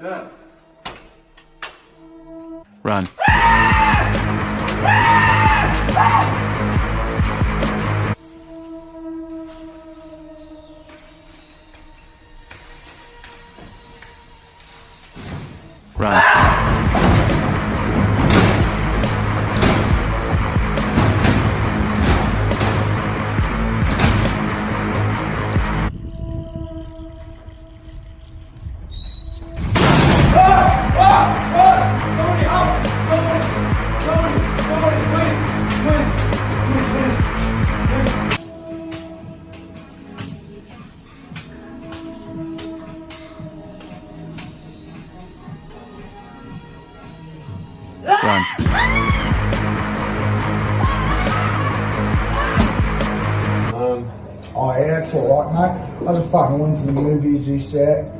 Run. Run. Run. Um, Oh yeah, it's alright, mate. I just fucking went to the movies this set.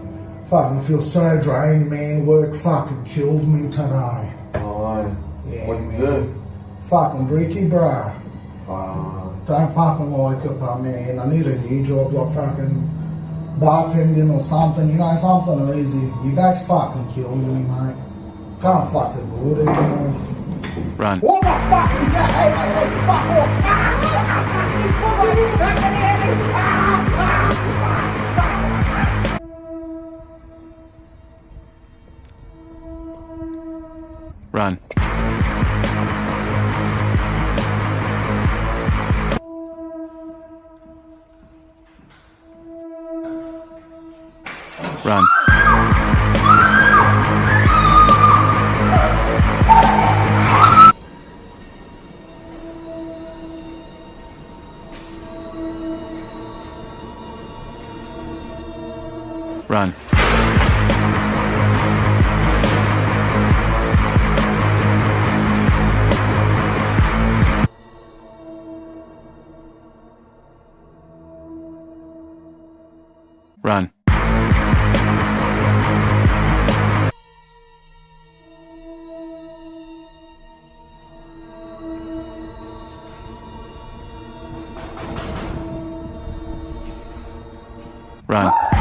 Fucking feel so drained, man. Work fucking killed me today. oh, Yeah, what did you man. do? Fucking bricky, bro. Uh, Don't fucking like it, but man, I need a new job, like fucking bartending or something, you know, something easy. You guys fucking killed me, mate. Can't fucking. Run. What the fuck is that? Hey, fuck off! Ah, ah, ah, ah Run. Run. Run. Run. Run.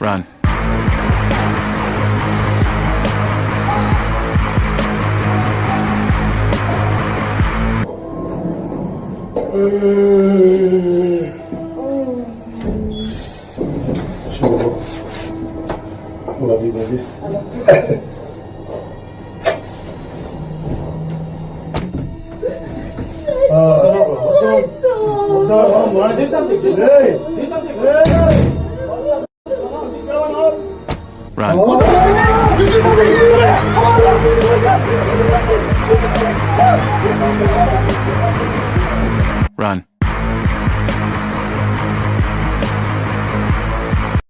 Run. Sure. Love you, baby. what's uh, going on, bro? What's going on? What's going on. Do something, do something. Hey! Do something. Hey! What's going on? Run. Run.